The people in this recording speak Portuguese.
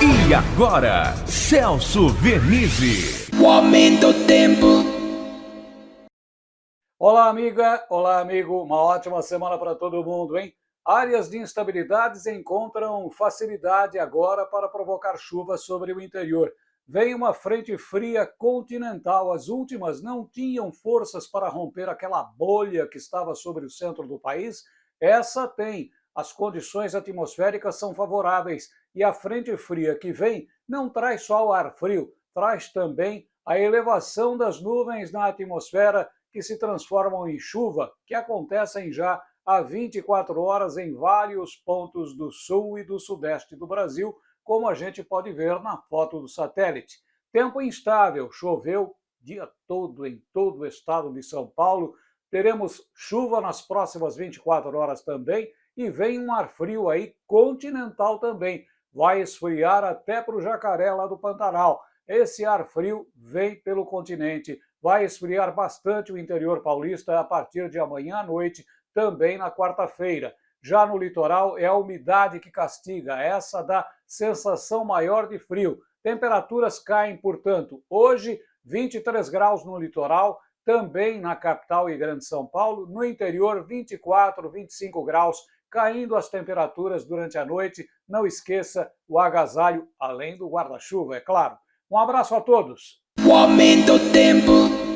E agora, Celso Vernizzi. O aumento do tempo. Olá, amiga. Olá, amigo. Uma ótima semana para todo mundo, hein? Áreas de instabilidades encontram facilidade agora para provocar chuvas sobre o interior. Vem uma frente fria continental. As últimas não tinham forças para romper aquela bolha que estava sobre o centro do país. Essa tem as condições atmosféricas são favoráveis e a frente fria que vem não traz só o ar frio, traz também a elevação das nuvens na atmosfera que se transformam em chuva, que acontecem já há 24 horas em vários pontos do sul e do sudeste do Brasil, como a gente pode ver na foto do satélite. Tempo instável, choveu dia todo em todo o estado de São Paulo. Teremos chuva nas próximas 24 horas também e vem um ar frio aí continental também. Vai esfriar até para o jacaré lá do Pantanal. Esse ar frio vem pelo continente, vai esfriar bastante o interior paulista a partir de amanhã à noite, também na quarta-feira. Já no litoral é a umidade que castiga, essa dá sensação maior de frio. Temperaturas caem, portanto, hoje 23 graus no litoral, também na capital e Grande São Paulo, no interior 24, 25 graus caindo as temperaturas durante a noite. Não esqueça o agasalho, além do guarda-chuva, é claro. Um abraço a todos. O aumento do tempo.